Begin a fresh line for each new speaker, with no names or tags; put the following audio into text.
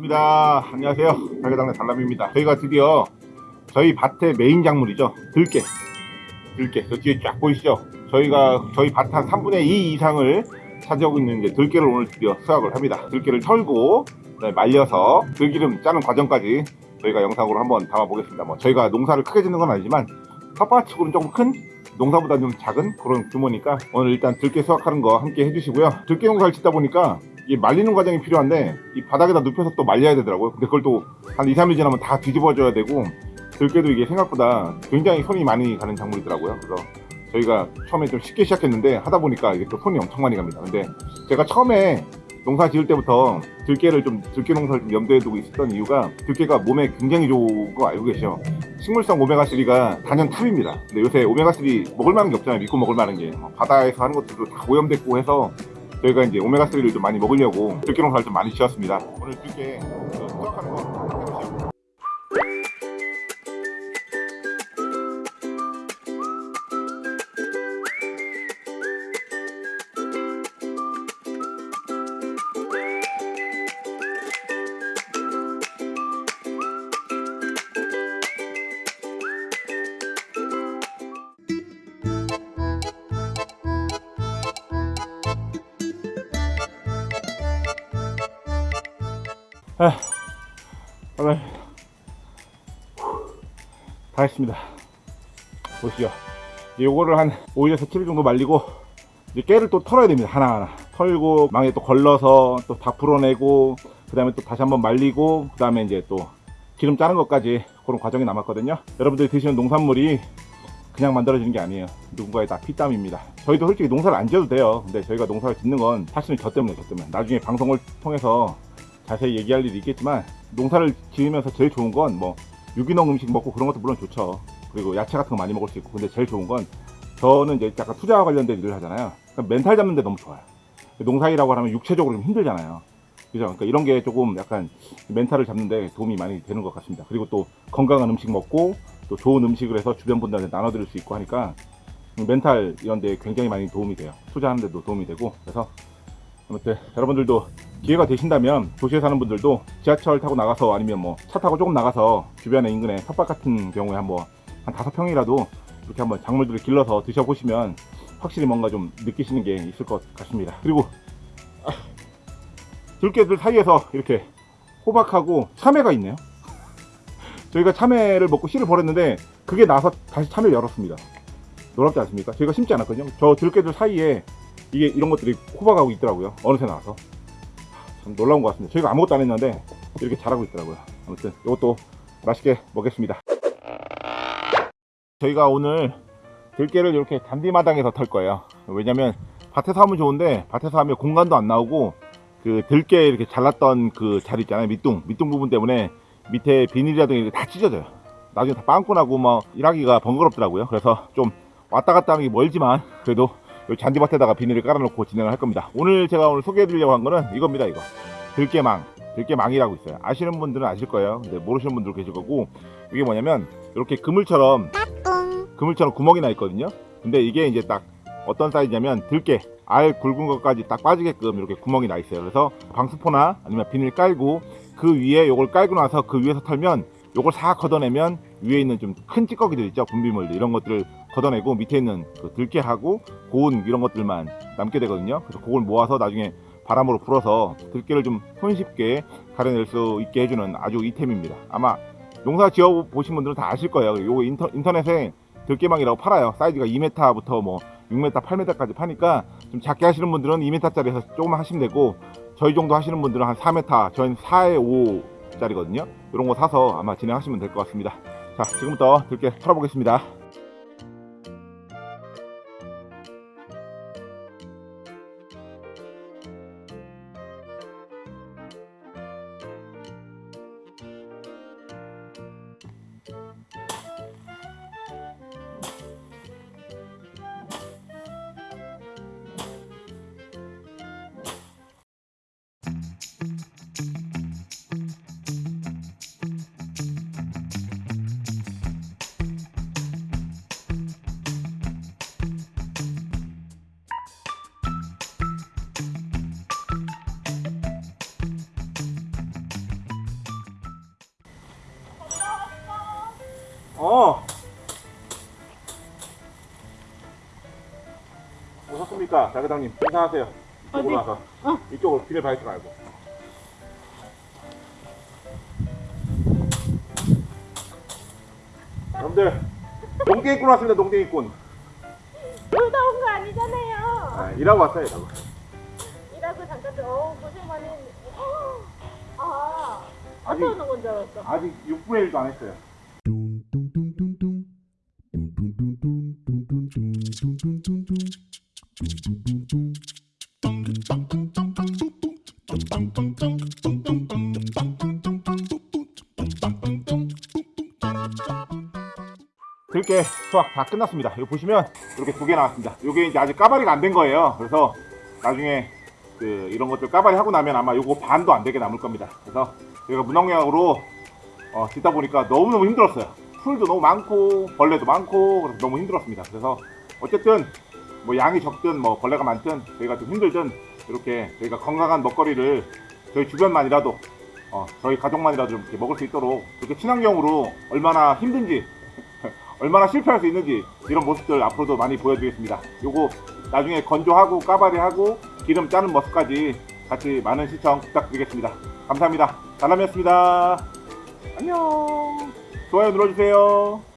반갑습니다. 안녕하세요. 달개당의 달람입니다. 저희가 드디어 저희 밭의 메인 작물이죠. 들깨. 들깨. 저 뒤에 쫙 보이시죠? 저희가 저희 밭 한 3분의 2 이상을 차지하고 있는 이제 들깨를 오늘 드디어 수확을 합니다. 들깨를 털고 말려서 들기름 짜는 과정까지 저희가 영상으로 한번 담아보겠습니다. 뭐 저희가 농사를 크게 짓는 건 아니지만 텃밭치고는 조금 큰 농사보다 좀 작은 그런 규모니까 오늘 일단 들깨 수확하는 거 함께 해주시고요. 들깨 농사를 짓다 보니까 이 말리는 과정이 필요한데 이 바닥에다 눕혀서 또 말려야 되더라고요. 근데 그걸 또 한 2, 3일 지나면 다 뒤집어줘야 되고 들깨도 이게 생각보다 굉장히 손이 많이 가는 작물이더라고요. 그래서 저희가 처음에 좀 쉽게 시작했는데 하다 보니까 이게 또 손이 엄청 많이 갑니다. 근데 제가 처음에 농사 지을 때부터 들깨를 좀 들깨 농사를 좀 염두에 두고 있었던 이유가 들깨가 몸에 굉장히 좋은 거 알고 계시죠? 식물성 오메가3가 단연 탑입니다. 근데 요새 오메가3 먹을 만한 게 없잖아요. 믿고 먹을 만한 게. 뭐 바다에서 하는 것들도 다 오염됐고 해서 저희가 이제 오메가3를 좀 많이 먹으려고 들깨 농사를 좀 많이 지었습니다. 오늘 들깨 그 수확하는 아, 오늘 다 했습니다. 보시죠. 요거를 한 5일에서 7일 정도 말리고 이제 깨를 또 털어야 됩니다. 하나하나. 털고 망에 또 걸러서 또 다 풀어내고 그 다음에 또 다시 한번 말리고 그 다음에 이제 또 기름 짜는 것까지 그런 과정이 남았거든요. 여러분들이 드시는 농산물이 그냥 만들어지는 게 아니에요. 누군가의 다 피땀입니다. 저희도 솔직히 농사를 안 지어도 돼요. 근데 저희가 농사를 짓는 건 사실은 저 때문에 저 때문에. 나중에 방송을 통해서 자세히 얘기할 일이 있겠지만 농사를 지으면서 제일 좋은 건 뭐 유기농 음식 먹고 그런 것도 물론 좋죠. 그리고 야채 같은 거 많이 먹을 수 있고 근데 제일 좋은 건 저는 이제 약간 투자와 관련된 일을 하잖아요. 그러니까 멘탈 잡는 데 너무 좋아요. 농사일하고 하면 육체적으로 좀 힘들잖아요. 그죠? 그러니까 이런 게 조금 약간 멘탈을 잡는데 도움이 많이 되는 것 같습니다. 그리고 또 건강한 음식 먹고 또 좋은 음식을 해서 주변 분들한테 나눠드릴 수 있고 하니까 멘탈 이런 데 굉장히 많이 도움이 돼요. 투자하는 데도 도움이 되고 그래서 아무튼 여러분들도 기회가 되신다면 도시에 사는 분들도 지하철 타고 나가서 아니면 뭐 차 타고 조금 나가서 주변에 인근에 텃밭 같은 경우에 한번 한 다섯 평이라도 이렇게 한번 작물들을 길러서 드셔보시면 확실히 뭔가 좀 느끼시는 게 있을 것 같습니다. 그리고 아, 들깨들 사이에서 이렇게 호박하고 참외가 있네요. 저희가 참외를 먹고 씨를 버렸는데 그게 나서 다시 참외를 열었습니다. 놀랍지 않습니까? 저희가 심지 않았거든요. 저 들깨들 사이에 이게 이런 것들이 호박하고 있더라고요. 어느새 나와서. 참 놀라운 것 같습니다. 저희가 아무것도 안 했는데 이렇게 자라고 있더라고요. 아무튼 이것도 맛있게 먹겠습니다. 저희가 오늘 들깨를 이렇게 잔디마당에서 털 거예요. 왜냐면 밭에서 하면 좋은데 밭에서 하면 공간도 안 나오고 그 들깨 이렇게 잘랐던 그 자리 있잖아요. 밑둥 밑둥 부분 때문에 밑에 비닐이라든가 다 찢어져요. 나중에 다 빵꾸 나고 뭐 일하기가 번거롭더라고요. 그래서 좀 왔다 갔다 하는 게 멀지만 그래도 이 잔디밭에다가 비닐을 깔아놓고 진행을 할 겁니다. 오늘 제가 오늘 소개해드리려고 한 거는 이겁니다. 이거 들깨망, 들깨망이라고 있어요. 아시는 분들은 아실 거예요. 근데 모르시는 분들 계실 거고 이게 뭐냐면 이렇게 그물처럼 그물처럼 구멍이 나 있거든요. 근데 이게 이제 딱 어떤 사이즈냐면 들깨 알 굵은 것까지 딱 빠지게끔 이렇게 구멍이 나 있어요. 그래서 방수포나 아니면 비닐 깔고 그 위에 요걸 깔고 나서 그 위에서 털면 요걸 싹 걷어내면 위에 있는 좀 큰 찌꺼기들 있죠? 분비물들 이런 것들을 걷어내고 밑에 있는 그 들깨하고 고운 이런 것들만 남게 되거든요. 그래서 그걸 모아서 나중에 바람으로 불어서 들깨를 좀 손쉽게 가려낼 수 있게 해주는 아주 이템입니다. 아마 농사 지어 보신 분들은 다 아실 거예요. 요거 인터, 인터넷에 들깨망이라고 팔아요. 사이즈가 2m부터 뭐 6m 8m까지 파니까 좀 작게 하시는 분들은 2m짜리 해서 조금만 하시면 되고 저희 정도 하시는 분들은 한 4m 저희는 4에 5 짜리거든요. 이런 거 사서 아마 진행하시면 될 것 같습니다. 자 지금부터 들깨 털어보겠습니다 어. 오셨습니까? 자, 회장님. 인사하세요. 이쪽으로
어디?
와서.
어.
이쪽으로 비닐 바이트 말고. 여러분들, 농땡이꾼 왔습니다, 농땡이꾼.
놀다 온 거 아니잖아요.
아, 일하고 왔어요, 일하고.
일하고 잠깐 좀, 어우, 고생 많이 했네. 아,
아직-
어떤 오는 건줄 알았어.
아직 6분의 1도 안 했어요. 들깨 수확 다 끝났습니다. 이거 보시면 이렇게 두 개 나왔습니다. 이게 이제 아직 까발이가 안 된 거예요. 그래서 나중에 그 이런 것들 까발이 하고 나면 아마 요거 반도 안 되게 남을 겁니다. 그래서 저희가 무농약으로 어, 짓다 보니까 너무너무 힘들었어요. 풀도 너무 많고 벌레도 많고 그래서 너무 힘들었습니다. 그래서 어쨌든 뭐 양이 적든 뭐 벌레가 많든 저희가 좀 힘들든 이렇게 저희가 건강한 먹거리를 저희 주변만이라도 어, 저희 가족만이라도 좀 이렇게 먹을 수 있도록 이렇게 친환경으로 얼마나 힘든지 얼마나 실패할 수 있는지 이런 모습들 앞으로도 많이 보여드리겠습니다. 요거 나중에 건조하고 까바리하고 기름 짜는 모습까지 같이 많은 시청 부탁드리겠습니다. 감사합니다. 달람이었습니다. 안녕. 좋아요 눌러주세요.